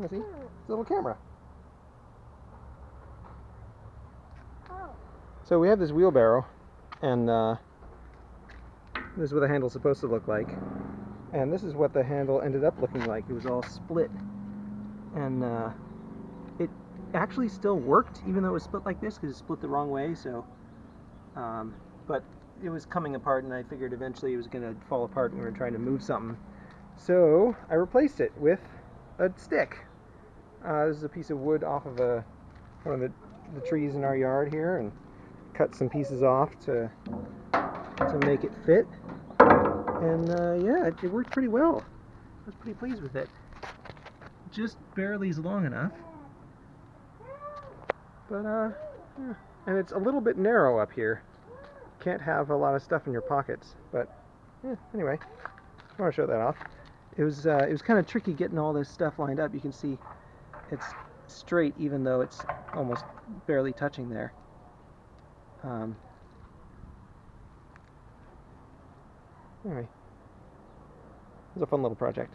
You see? It's a little camera. So we have this wheelbarrow, and uh, this is what the handle's supposed to look like. And this is what the handle ended up looking like. It was all split. And uh, it actually still worked, even though it was split like this, because it split the wrong way. So, um, but it was coming apart, and I figured eventually it was going to fall apart when we were trying to move something. So I replaced it with a stick. Uh, this is a piece of wood off of a one of the, the trees in our yard here, and cut some pieces off to to make it fit. And uh, yeah, it, it worked pretty well. I was pretty pleased with it. Just barely is long enough, but uh, yeah. and it's a little bit narrow up here. Can't have a lot of stuff in your pockets, but yeah, anyway, I want to show that off. It was uh, it was kind of tricky getting all this stuff lined up. You can see it's straight even though it's almost barely touching there. Um, anyway, it was a fun little project.